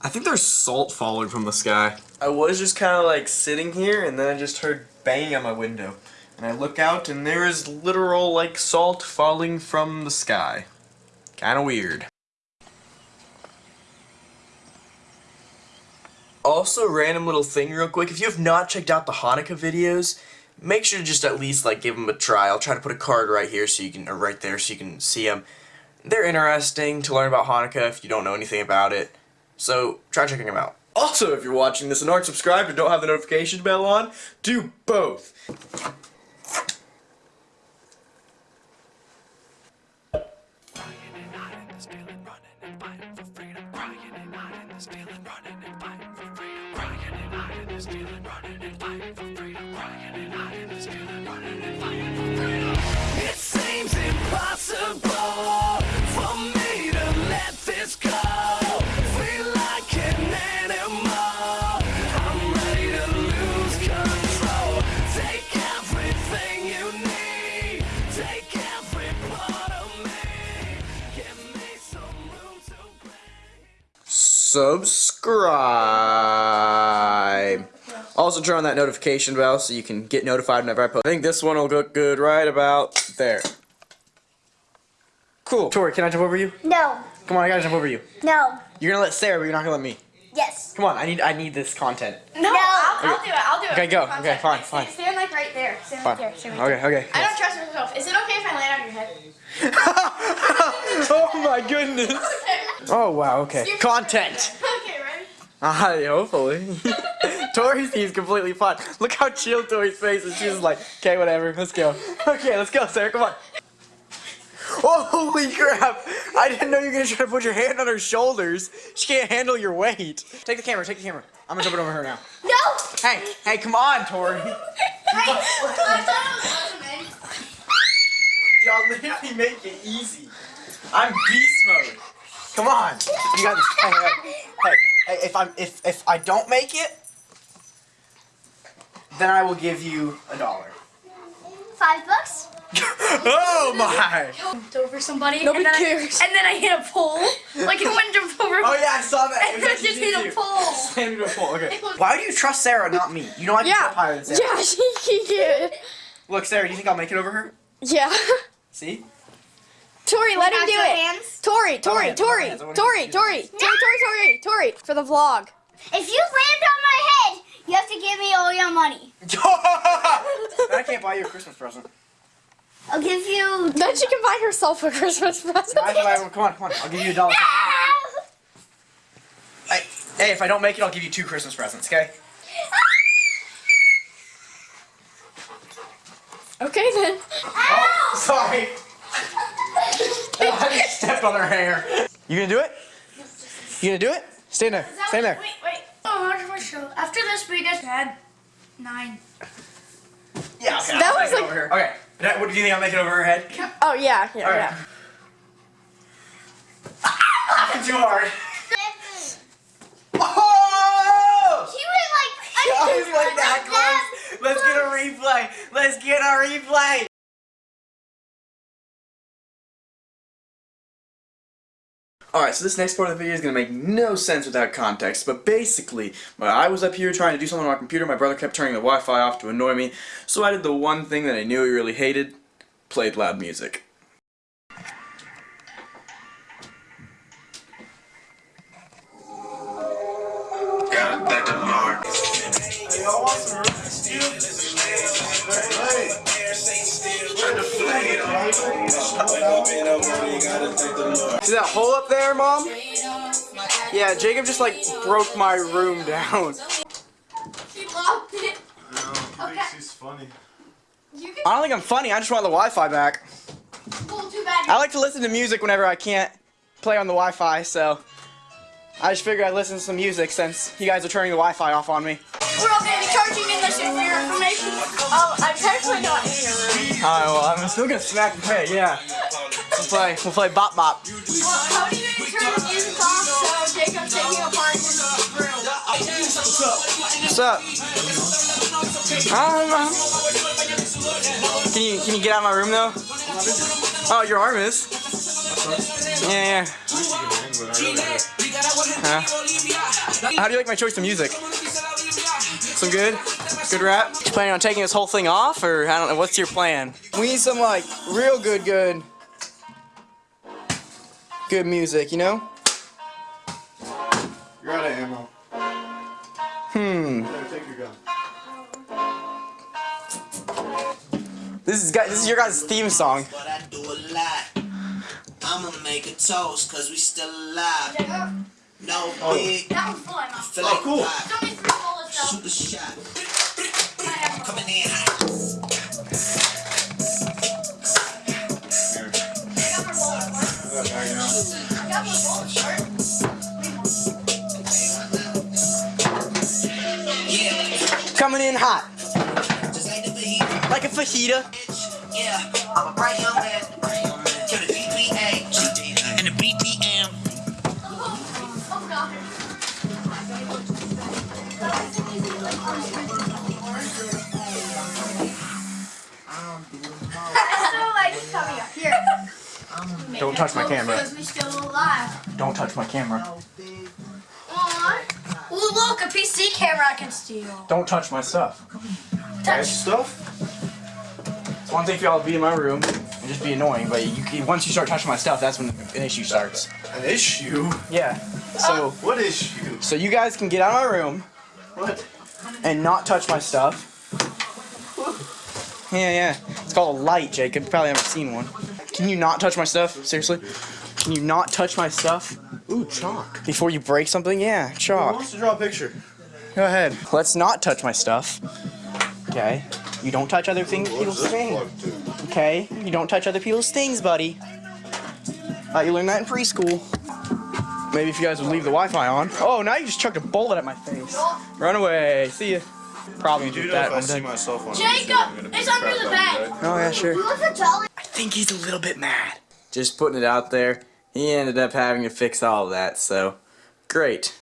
I think there's salt falling from the sky. I was just kind of like sitting here and then I just heard banging on my window. And I look out and there is literal like salt falling from the sky. Kinda weird. Also, random little thing real quick, if you have not checked out the Hanukkah videos, make sure to just at least like give them a try. I'll try to put a card right here so you can, or right there so you can see them. They're interesting to learn about Hanukkah if you don't know anything about it. So, try checking them out. Also, if you're watching this and aren't subscribed and don't have the notification bell on, do both. It subscribe. Also turn on that notification bell so you can get notified whenever I post. I think this one will look good right about there. Cool. Tori, can I jump over you? No. Come on, I gotta jump over you. No. You're gonna let Sarah, but you're not gonna let me. Yes. Come on, I need I need this content. No, No. I'll, I'll do it. I'll do it. Okay, go. Contact. Okay, fine, fine. Stand like right there. Stand Fine. right there. Stand right Okay, okay. there. I don't trust myself. Is it okay if I land on your head? oh my goodness. Okay. Oh wow, okay. Content. Okay, ready? Hi, hopefully. Tori seems completely fine. Look how chill Tori's face is. She's like, okay, whatever, let's go. Okay, let's go, Sarah, come on. Oh, holy crap! I didn't know you were gonna try to put your hand on her shoulders. She can't handle your weight. Take the camera, take the camera. I'm gonna jump it over her now. No. Hey, hey, come on, Tori. Hey! Y'all literally make it easy. I'm beast mode. Come on. You got this. Hey, hey, hey, hey, if I'm if if I don't make it, then I will give you a dollar. Five bucks. oh my! Jumped over somebody. Nobody and then cares. I, and then I hit a pole. Like it went over. Oh yeah, I saw that. And It was then just hit a pole. Slammed into a pole. Okay. Why do you trust Sarah, not me? You know I can Yeah. jump higher than Sarah. Yeah, she, she did. Look, Sarah, do you think I'll make it over her? Yeah. See? Tori, let him do it. hands? Tori, Tori, Tori, hands. I wanna Tori, Tori, Tori, Tori, Tori, Tori, for the vlog. If you land on my head, you have to give me all your money. I can't buy you a Christmas present. I'll give you. Then she can buy herself a Christmas present. I can buy. Come on, come on. I'll give you a dollar. Hey, hey, if I don't make it, I'll give you two Christmas presents, okay? Okay then. Oh, sorry. Stepped on her hair. You gonna do it? You gonna do it? Stand there. Stand there. Wait, wait. Oh, how much show? After this, we just had nine. Yeah, okay. That I'll was make it like- over here. Okay. That- What do you think? I'll make it over her head? Oh yeah, yeah, All right. yeah. Too hard. Oh! He went like. I was like that close. Let's get a replay. Let's get a replay. Alright, so this next part of the video is going to make no sense without context, but basically, while I was up here trying to do something on my computer, my brother kept turning the Wi-Fi off to annoy me, so I did the one thing that I knew he really hated, played loud music. See that hole up there, Mom? Yeah, Jacob just like broke my room down. She locked it. Okay. She's funny. I don't think I'm funny, I just want the Wi-Fi back. pull. I like to listen to music whenever I can't play on the Wi-Fi, so I just figured I'd listen to some music since you guys are turning the Wi-Fi off on me. We're all gonna be charging in this for your information. Oh, I'm technically not in your room. Alright, well, I'm still gonna smack the head, yeah. We'll play, we'll play Bop Bop. Well, how do you turn the music off so Jacob's taking apart his room? What's up? I don't know. Can you, can you get out of my room, though? Oh, your arm is? Yeah, yeah. Huh? How do you like my choice of music? Some good? Good rap? You planning on taking this whole thing off, or I don't know, what's your plan? We need some, like, real good, good, good music, you know? You're out of ammo. Hmm. Here, take your gun. This is, guy- this is your guys' theme song. But I do a lot. I'ma make a toast, cause we still alive. No big. That was fun. Oh, cool. Shoot a shot. Coming in hot. Coming in hot. like the fajita. Like a fajita. Yeah, Don't touch my camera. Because we still alive. Don't touch my camera. Aww. Ooh, look, a PC camera I can steal. Don't touch my stuff. Nice stuff. It's one thing for y'all to be in my room and just be annoying, but you, you- once you start touching my stuff, that's when an issue starts. An issue? Yeah. So, What issue? so you guys can get out of my room What? and not touch my stuff. Yeah, yeah. It's called a light, Jacob. You probably haven't seen one. Can you not touch my stuff? Seriously? Can you not touch my stuff? Ooh, chalk. Before you break something? Yeah, Who chalk. wants to draw a picture? Go ahead. Let's not touch my stuff. Okay? You don't touch other things, people's things. Okay? You don't touch other people's things, buddy. Uh, you learned that in preschool. Maybe if you guys would leave the Wi-Fi on. Oh, now you just chucked a bullet at my face. Run away. See ya. Probably Do do that I one see day. myself on Jacob, YouTube, I'm gonna it's be under crap the bed. Oh yeah, sure. What's a jolly? I think he's a little bit mad. Just putting it out there. He ended up having to fix all of that, so great.